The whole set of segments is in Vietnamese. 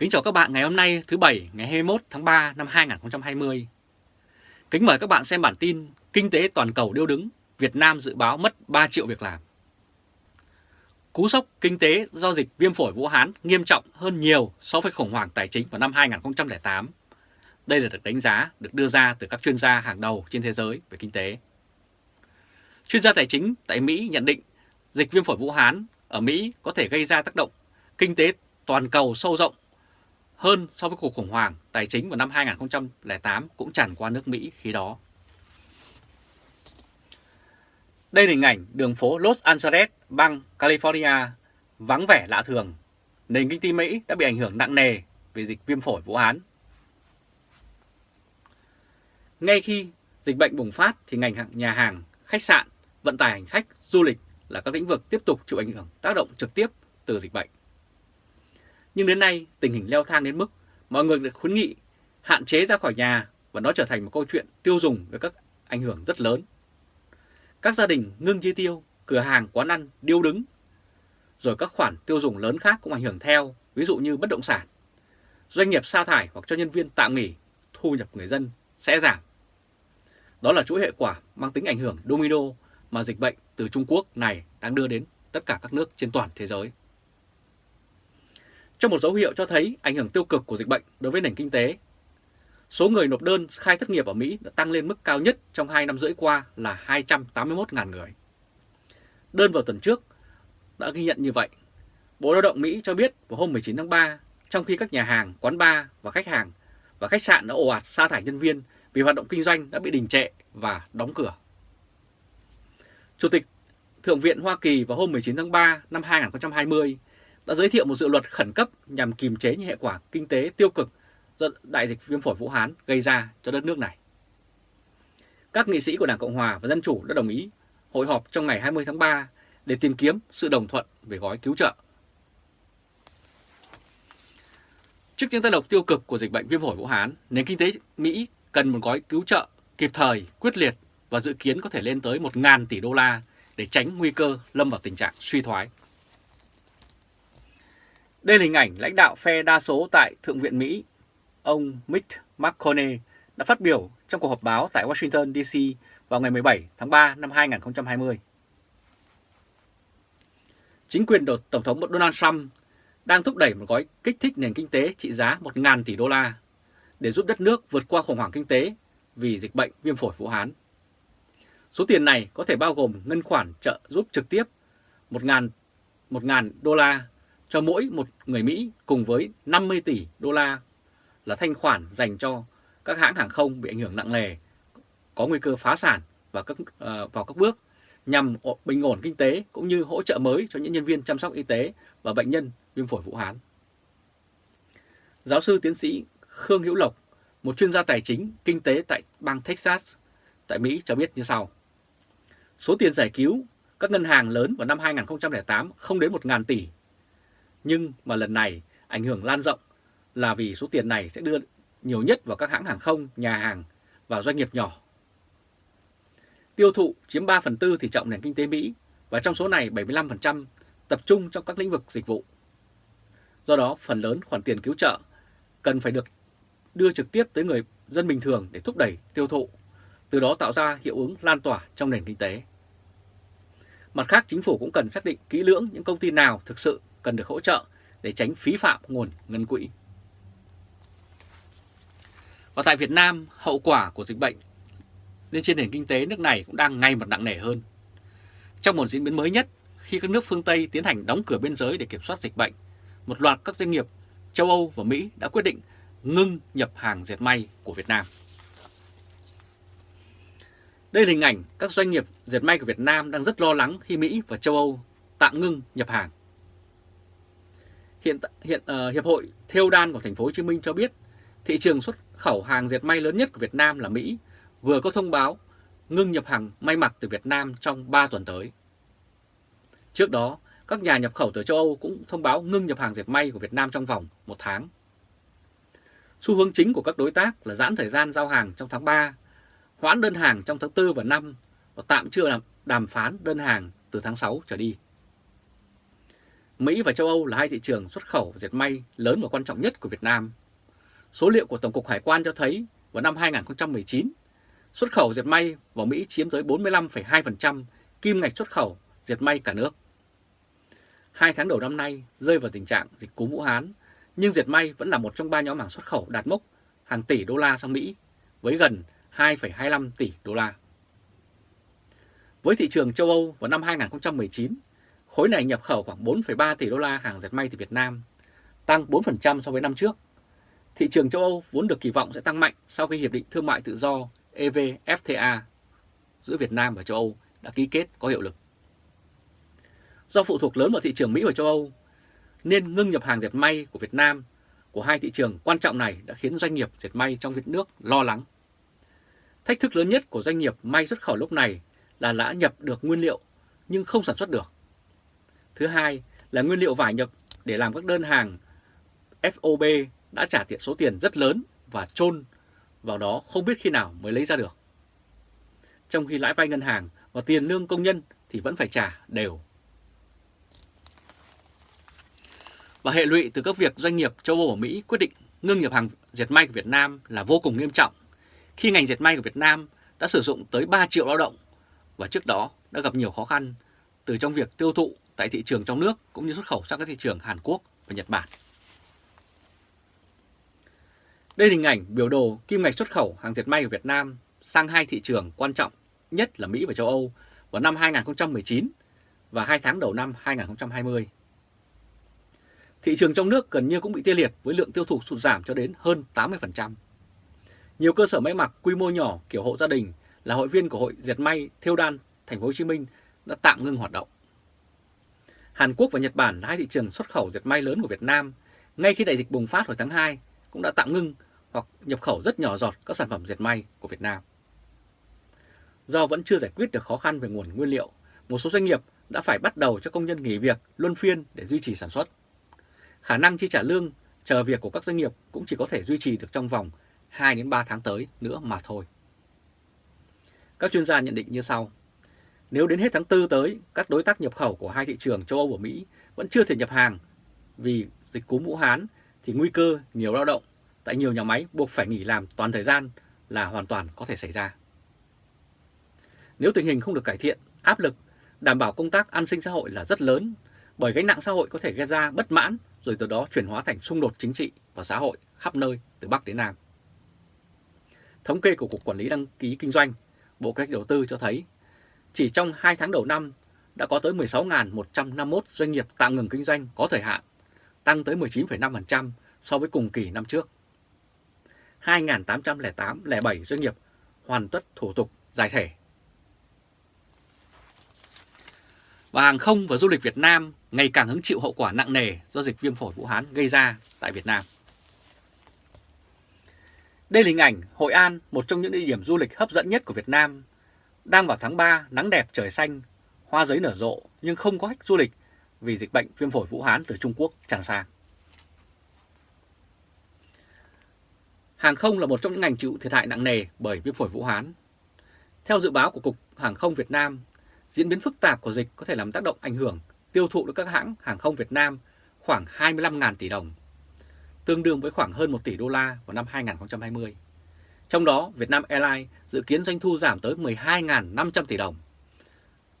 Kính chào các bạn ngày hôm nay thứ Bảy ngày 21 tháng 3 năm 2020. Kính mời các bạn xem bản tin Kinh tế toàn cầu điêu đứng, Việt Nam dự báo mất 3 triệu việc làm. Cú sốc kinh tế do dịch viêm phổi Vũ Hán nghiêm trọng hơn nhiều so với khủng hoảng tài chính vào năm 2008. Đây là được đánh giá được đưa ra từ các chuyên gia hàng đầu trên thế giới về kinh tế. Chuyên gia tài chính tại Mỹ nhận định dịch viêm phổi Vũ Hán ở Mỹ có thể gây ra tác động kinh tế toàn cầu sâu rộng hơn so với cuộc khủng hoảng tài chính vào năm 2008 cũng tràn qua nước Mỹ khi đó. Đây là hình ảnh đường phố Los Angeles, bang California, vắng vẻ lạ thường. Nền kinh tế Mỹ đã bị ảnh hưởng nặng nề vì dịch viêm phổi Vũ Hán. Ngay khi dịch bệnh bùng phát thì ngành nhà hàng, khách sạn, vận tải hành khách, du lịch là các lĩnh vực tiếp tục chịu ảnh hưởng tác động trực tiếp từ dịch bệnh. Nhưng đến nay tình hình leo thang đến mức mọi người được khuyến nghị hạn chế ra khỏi nhà và nó trở thành một câu chuyện tiêu dùng với các ảnh hưởng rất lớn. Các gia đình ngưng chi tiêu, cửa hàng, quán ăn điêu đứng, rồi các khoản tiêu dùng lớn khác cũng ảnh hưởng theo, ví dụ như bất động sản. Doanh nghiệp sa thải hoặc cho nhân viên tạm nghỉ, thu nhập người dân sẽ giảm. Đó là chuỗi hệ quả mang tính ảnh hưởng domino mà dịch bệnh từ Trung Quốc này đang đưa đến tất cả các nước trên toàn thế giới. Trong một dấu hiệu cho thấy ảnh hưởng tiêu cực của dịch bệnh đối với nền kinh tế, số người nộp đơn khai thất nghiệp ở Mỹ đã tăng lên mức cao nhất trong 2 năm rưỡi qua là 281.000 người. Đơn vào tuần trước đã ghi nhận như vậy. Bộ Lao động Mỹ cho biết vào hôm 19 tháng 3, trong khi các nhà hàng, quán bar và khách hàng và khách sạn đã ồ ạt sa thải nhân viên vì hoạt động kinh doanh đã bị đình trệ và đóng cửa. Chủ tịch Thượng viện Hoa Kỳ vào hôm 19 tháng 3 năm 2020 đã giới thiệu một dự luật khẩn cấp nhằm kiềm chế những hệ quả kinh tế tiêu cực do đại dịch viêm phổi Vũ Hán gây ra cho đất nước này. Các nghị sĩ của Đảng Cộng Hòa và Dân Chủ đã đồng ý hội họp trong ngày 20 tháng 3 để tìm kiếm sự đồng thuận về gói cứu trợ. Trước những tác động tiêu cực của dịch bệnh viêm phổi Vũ Hán, nền kinh tế Mỹ cần một gói cứu trợ kịp thời, quyết liệt và dự kiến có thể lên tới 1.000 tỷ đô la để tránh nguy cơ lâm vào tình trạng suy thoái. Đây là hình ảnh lãnh đạo phe đa số tại Thượng viện Mỹ, ông Mitch McConnell đã phát biểu trong cuộc họp báo tại Washington DC vào ngày 17 tháng 3 năm 2020. Chính quyền Tổng thống Donald Trump đang thúc đẩy một gói kích thích nền kinh tế trị giá 1.000 tỷ đô la để giúp đất nước vượt qua khủng hoảng kinh tế vì dịch bệnh viêm phổi Vũ Hán. Số tiền này có thể bao gồm ngân khoản trợ giúp trực tiếp 1.000 đô la cho mỗi một người Mỹ cùng với 50 tỷ đô la là thanh khoản dành cho các hãng hàng không bị ảnh hưởng nặng nề, có nguy cơ phá sản và các, uh, vào các bước nhằm bình ổn kinh tế cũng như hỗ trợ mới cho những nhân viên chăm sóc y tế và bệnh nhân viêm phổi Vũ Hán. Giáo sư tiến sĩ Khương Hữu Lộc, một chuyên gia tài chính kinh tế tại bang Texas tại Mỹ cho biết như sau. Số tiền giải cứu các ngân hàng lớn vào năm 2008 không đến 1.000 tỷ nhưng mà lần này ảnh hưởng lan rộng là vì số tiền này sẽ đưa nhiều nhất vào các hãng hàng không, nhà hàng và doanh nghiệp nhỏ. Tiêu thụ chiếm 3 phần tư tỷ trọng nền kinh tế Mỹ và trong số này 75% tập trung trong các lĩnh vực dịch vụ. Do đó, phần lớn khoản tiền cứu trợ cần phải được đưa trực tiếp tới người dân bình thường để thúc đẩy tiêu thụ, từ đó tạo ra hiệu ứng lan tỏa trong nền kinh tế. Mặt khác, chính phủ cũng cần xác định kỹ lưỡng những công ty nào thực sự cần được hỗ trợ để tránh phí phạm nguồn ngân quỹ. Và tại Việt Nam, hậu quả của dịch bệnh nên trên nền kinh tế nước này cũng đang ngày một nặng nề hơn. Trong một diễn biến mới nhất, khi các nước phương Tây tiến hành đóng cửa biên giới để kiểm soát dịch bệnh, một loạt các doanh nghiệp châu Âu và Mỹ đã quyết định ngưng nhập hàng dệt may của Việt Nam. Đây là hình ảnh các doanh nghiệp dệt may của Việt Nam đang rất lo lắng khi Mỹ và châu Âu tạm ngưng nhập hàng. Hiện hiện uh, hiệp hội Thêu đan của thành phố Hồ Chí Minh cho biết thị trường xuất khẩu hàng dệt may lớn nhất của Việt Nam là Mỹ vừa có thông báo ngưng nhập hàng may mặc từ Việt Nam trong 3 tuần tới. Trước đó, các nhà nhập khẩu từ châu Âu cũng thông báo ngưng nhập hàng dệt may của Việt Nam trong vòng một tháng. Xu hướng chính của các đối tác là giãn thời gian giao hàng trong tháng 3, hoãn đơn hàng trong tháng 4 và 5 và tạm chưa làm đàm phán đơn hàng từ tháng 6 trở đi. Mỹ và châu Âu là hai thị trường xuất khẩu dệt may lớn và quan trọng nhất của Việt Nam. Số liệu của Tổng cục Hải quan cho thấy vào năm 2019, xuất khẩu dệt may vào Mỹ chiếm tới 45,2% kim ngạch xuất khẩu dệt may cả nước. Hai tháng đầu năm nay rơi vào tình trạng dịch cúm Vũ Hán, nhưng dệt may vẫn là một trong ba nhóm hàng xuất khẩu đạt mốc hàng tỷ đô la sang Mỹ với gần 2,25 tỷ đô la. Với thị trường châu Âu vào năm 2019, khối này nhập khẩu khoảng 4,3 tỷ đô la hàng dệt may từ Việt Nam, tăng 4% so với năm trước. Thị trường châu Âu vốn được kỳ vọng sẽ tăng mạnh sau khi Hiệp định Thương mại Tự do EVFTA giữa Việt Nam và châu Âu đã ký kết có hiệu lực. Do phụ thuộc lớn vào thị trường Mỹ và châu Âu, nên ngưng nhập hàng dệt may của Việt Nam của hai thị trường quan trọng này đã khiến doanh nghiệp dệt may trong Việt nước lo lắng. Thách thức lớn nhất của doanh nghiệp may xuất khẩu lúc này là đã nhập được nguyên liệu nhưng không sản xuất được. Thứ hai là nguyên liệu vải nhập để làm các đơn hàng FOB đã trả tiện số tiền rất lớn và chôn vào đó không biết khi nào mới lấy ra được. Trong khi lãi vay ngân hàng và tiền lương công nhân thì vẫn phải trả đều. Và hệ lụy từ các việc doanh nghiệp châu Âu và Mỹ quyết định ngưng nhập hàng dệt may của Việt Nam là vô cùng nghiêm trọng khi ngành dệt may của Việt Nam đã sử dụng tới 3 triệu lao động và trước đó đã gặp nhiều khó khăn từ trong việc tiêu thụ tại thị trường trong nước cũng như xuất khẩu sang các thị trường Hàn Quốc và Nhật Bản. Đây là hình ảnh biểu đồ kim ngạch xuất khẩu hàng dệt may của Việt Nam sang hai thị trường quan trọng nhất là Mỹ và châu Âu vào năm 2019 và hai tháng đầu năm 2020. Thị trường trong nước gần như cũng bị tê liệt với lượng tiêu thụ sụt giảm cho đến hơn 80%. Nhiều cơ sở may mặc quy mô nhỏ, kiểu hộ gia đình là hội viên của Hội Dệt may Thêu Đan Thành phố Hồ Chí Minh đã tạm ngưng hoạt động. Hàn Quốc và Nhật Bản là hai thị trường xuất khẩu dệt may lớn của Việt Nam ngay khi đại dịch bùng phát hồi tháng 2 cũng đã tạm ngưng hoặc nhập khẩu rất nhỏ giọt các sản phẩm dệt may của Việt Nam. Do vẫn chưa giải quyết được khó khăn về nguồn nguyên liệu, một số doanh nghiệp đã phải bắt đầu cho công nhân nghỉ việc luân phiên để duy trì sản xuất. Khả năng chi trả lương chờ việc của các doanh nghiệp cũng chỉ có thể duy trì được trong vòng 2 đến 3 tháng tới nữa mà thôi. Các chuyên gia nhận định như sau. Nếu đến hết tháng 4 tới, các đối tác nhập khẩu của hai thị trường châu Âu và Mỹ vẫn chưa thể nhập hàng vì dịch cúm Vũ Hán thì nguy cơ nhiều lao động tại nhiều nhà máy buộc phải nghỉ làm toàn thời gian là hoàn toàn có thể xảy ra. Nếu tình hình không được cải thiện, áp lực đảm bảo công tác an sinh xã hội là rất lớn bởi gánh nặng xã hội có thể gây ra bất mãn rồi từ đó chuyển hóa thành xung đột chính trị và xã hội khắp nơi từ Bắc đến Nam. Thống kê của Cục Quản lý Đăng ký Kinh doanh, Bộ Kế hoạch Đầu tư cho thấy chỉ trong 2 tháng đầu năm đã có tới 16.151 doanh nghiệp tạm ngừng kinh doanh có thời hạn, tăng tới 19,5% so với cùng kỳ năm trước. 2.808,07 doanh nghiệp hoàn tất thủ tục giải thể. Và hàng không và du lịch Việt Nam ngày càng hứng chịu hậu quả nặng nề do dịch viêm phổi Vũ Hán gây ra tại Việt Nam. Đây là hình ảnh Hội An, một trong những địa điểm du lịch hấp dẫn nhất của Việt Nam. Đang vào tháng 3, nắng đẹp trời xanh, hoa giấy nở rộ nhưng không có khách du lịch vì dịch bệnh viêm phổi Vũ Hán từ Trung Quốc tràn sang. Hàng không là một trong những ngành chịu thiệt hại nặng nề bởi viêm phổi Vũ Hán. Theo dự báo của Cục Hàng không Việt Nam, diễn biến phức tạp của dịch có thể làm tác động ảnh hưởng tiêu thụ được các hãng hàng không Việt Nam khoảng 25.000 tỷ đồng, tương đương với khoảng hơn 1 tỷ đô la vào năm 2020. Trong đó, Vietnam Airlines dự kiến doanh thu giảm tới 12.500 tỷ đồng.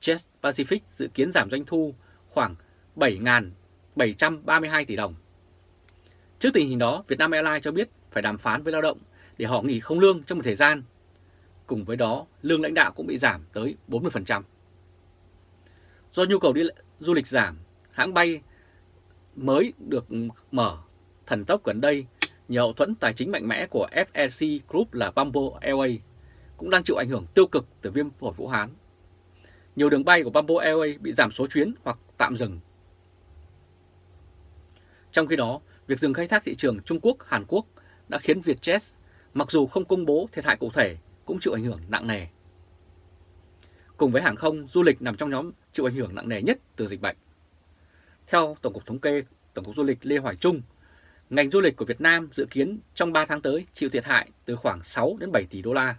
Jet Pacific dự kiến giảm doanh thu khoảng 7.732 tỷ đồng. Trước tình hình đó, Vietnam Airlines cho biết phải đàm phán với lao động để họ nghỉ không lương trong một thời gian. Cùng với đó, lương lãnh đạo cũng bị giảm tới 40%. Do nhu cầu đi du lịch giảm, hãng bay mới được mở thần tốc gần đây nhờ hậu thuẫn tài chính mạnh mẽ của FEC Group là Bamboo Airways cũng đang chịu ảnh hưởng tiêu cực từ viêm phổi Vũ Hán. Nhiều đường bay của Bamboo Airways bị giảm số chuyến hoặc tạm dừng. Trong khi đó, việc dừng khai thác thị trường Trung Quốc, Hàn Quốc đã khiến Vietjet mặc dù không công bố thiệt hại cụ thể cũng chịu ảnh hưởng nặng nề. Cùng với hàng không, du lịch nằm trong nhóm chịu ảnh hưởng nặng nề nhất từ dịch bệnh. Theo Tổng cục Thống kê, Tổng cục Du lịch Lê Hoài Trung, ngành du lịch của Việt Nam dự kiến trong 3 tháng tới chịu thiệt hại từ khoảng 6 đến 7 tỷ đô la.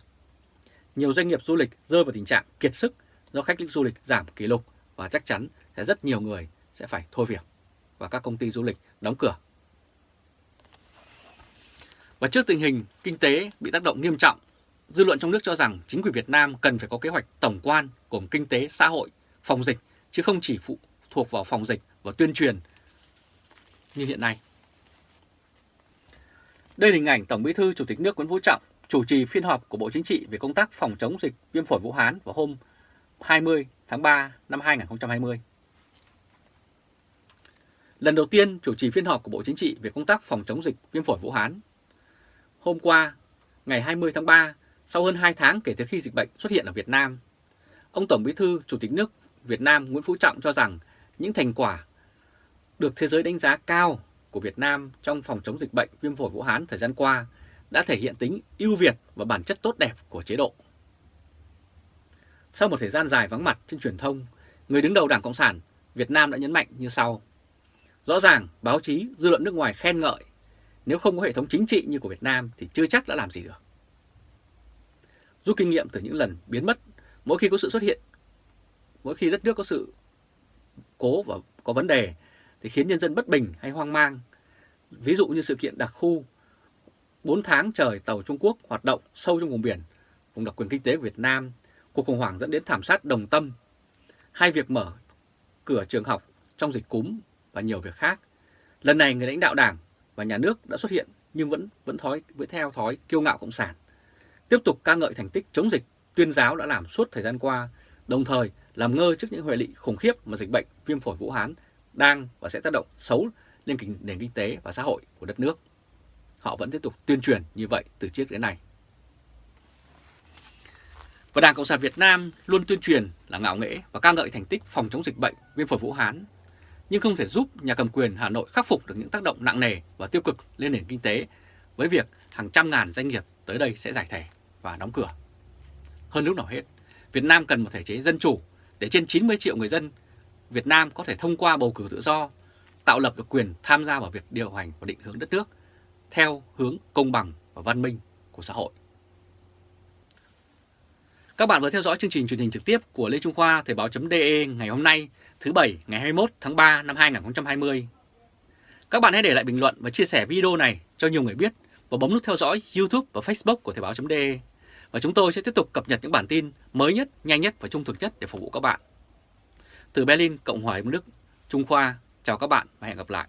Nhiều doanh nghiệp du lịch rơi vào tình trạng kiệt sức do khách du lịch giảm kỷ lục và chắc chắn sẽ rất nhiều người sẽ phải thôi việc. và các công ty du lịch đóng cửa. Và trước tình hình kinh tế bị tác động nghiêm trọng, dư luận trong nước cho rằng chính quyền Việt Nam cần phải có kế hoạch tổng quan gồm kinh tế, xã hội, phòng dịch, chứ không chỉ phụ thuộc vào phòng dịch và tuyên truyền như hiện nay. Đây là hình ảnh Tổng Bí thư Chủ tịch nước Nguyễn Phú Trọng chủ trì phiên họp của Bộ Chính trị về công tác phòng chống dịch viêm phổi Vũ Hán vào hôm 20 tháng 3 năm 2020. Lần đầu tiên chủ trì phiên họp của Bộ Chính trị về công tác phòng chống dịch viêm phổi Vũ Hán. Hôm qua, ngày 20 tháng 3, sau hơn 2 tháng kể từ khi dịch bệnh xuất hiện ở Việt Nam, ông Tổng Bí thư Chủ tịch nước Việt Nam Nguyễn Phú Trọng cho rằng những thành quả được thế giới đánh giá cao của Việt Nam trong phòng chống dịch bệnh viêm phổi Vũ Hán thời gian qua đã thể hiện tính ưu việt và bản chất tốt đẹp của chế độ. Sau một thời gian dài vắng mặt trên truyền thông, người đứng đầu Đảng Cộng sản Việt Nam đã nhấn mạnh như sau. Rõ ràng, báo chí, dư luận nước ngoài khen ngợi, nếu không có hệ thống chính trị như của Việt Nam thì chưa chắc đã làm gì được. Rút kinh nghiệm từ những lần biến mất, mỗi khi có sự xuất hiện, mỗi khi đất nước có sự cố và có vấn đề thì khiến nhân dân bất bình hay hoang mang. Ví dụ như sự kiện đặc khu 4 tháng trời tàu Trung Quốc hoạt động sâu trong vùng biển, vùng đặc quyền kinh tế của Việt Nam, cuộc khủng hoảng dẫn đến thảm sát đồng tâm, hai việc mở cửa trường học trong dịch cúm và nhiều việc khác. Lần này người lãnh đạo đảng và nhà nước đã xuất hiện nhưng vẫn vẫn thói vẫn theo thói kiêu ngạo cộng sản. Tiếp tục ca ngợi thành tích chống dịch tuyên giáo đã làm suốt thời gian qua, đồng thời làm ngơ trước những hệ lụy khủng khiếp mà dịch bệnh viêm phổi Vũ Hán đang và sẽ tác động xấu lên nền kinh tế và xã hội của đất nước. Họ vẫn tiếp tục tuyên truyền như vậy từ trước đến nay. Và Đảng Cộng sản Việt Nam luôn tuyên truyền là ngạo nghễ và ca ngợi thành tích phòng chống dịch bệnh viêm phổi Vũ Hán, nhưng không thể giúp nhà cầm quyền Hà Nội khắc phục được những tác động nặng nề và tiêu cực lên nền kinh tế với việc hàng trăm ngàn doanh nghiệp tới đây sẽ giải thể và đóng cửa. Hơn lúc nào hết, Việt Nam cần một thể chế dân chủ để trên 90 triệu người dân Việt Nam có thể thông qua bầu cử tự do, tạo lập được quyền tham gia vào việc điều hành và định hướng đất nước theo hướng công bằng và văn minh của xã hội. Các bạn vừa theo dõi chương trình truyền hình trực tiếp của Lê Trung Khoa Thời báo.de ngày hôm nay, thứ Bảy ngày 21 tháng 3 năm 2020. Các bạn hãy để lại bình luận và chia sẻ video này cho nhiều người biết và bấm nút theo dõi YouTube và Facebook của Thời báo.de. Và chúng tôi sẽ tiếp tục cập nhật những bản tin mới nhất, nhanh nhất và trung thực nhất để phục vụ các bạn. Từ Berlin, Cộng hòa Liên Đức, Trung Khoa, chào các bạn và hẹn gặp lại.